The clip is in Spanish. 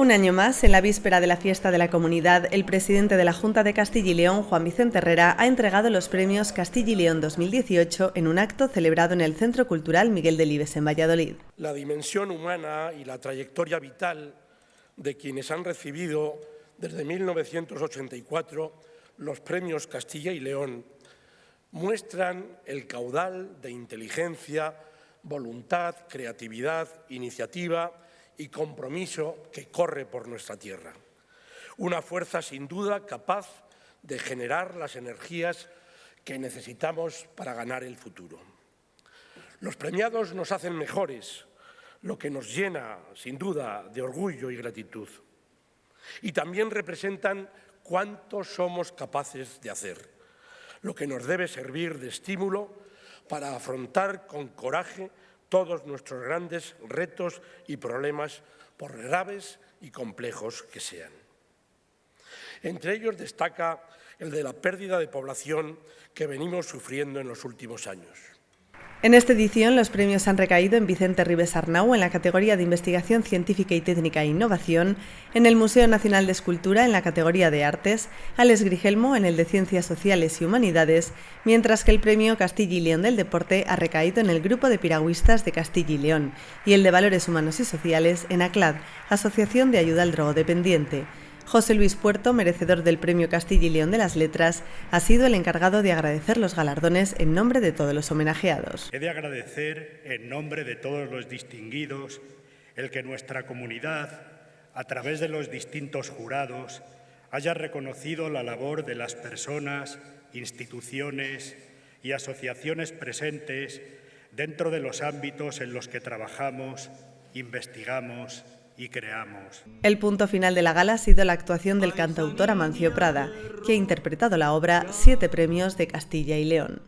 Un año más, en la víspera de la fiesta de la comunidad, el presidente de la Junta de Castilla y León, Juan Vicente Herrera, ha entregado los premios Castilla y León 2018 en un acto celebrado en el Centro Cultural Miguel Delibes en Valladolid. La dimensión humana y la trayectoria vital de quienes han recibido desde 1984 los premios Castilla y León muestran el caudal de inteligencia, voluntad, creatividad, iniciativa y compromiso que corre por nuestra tierra. Una fuerza sin duda capaz de generar las energías que necesitamos para ganar el futuro. Los premiados nos hacen mejores, lo que nos llena, sin duda, de orgullo y gratitud. Y también representan cuánto somos capaces de hacer, lo que nos debe servir de estímulo para afrontar con coraje todos nuestros grandes retos y problemas, por graves y complejos que sean. Entre ellos destaca el de la pérdida de población que venimos sufriendo en los últimos años. En esta edición, los premios han recaído en Vicente Ribes Arnau en la categoría de Investigación Científica y Técnica e Innovación, en el Museo Nacional de Escultura en la categoría de Artes, Alex Grigelmo en el de Ciencias Sociales y Humanidades, mientras que el premio Castilla y León del Deporte ha recaído en el Grupo de Piragüistas de Castilla y León y el de Valores Humanos y Sociales en ACLAD, Asociación de Ayuda al Drogodependiente. José Luis Puerto, merecedor del Premio Castilla y León de las Letras, ha sido el encargado de agradecer los galardones en nombre de todos los homenajeados. He de agradecer en nombre de todos los distinguidos el que nuestra comunidad, a través de los distintos jurados, haya reconocido la labor de las personas, instituciones y asociaciones presentes dentro de los ámbitos en los que trabajamos, investigamos y creamos. El punto final de la gala ha sido la actuación del cantautor Amancio Prada, que ha interpretado la obra Siete Premios de Castilla y León.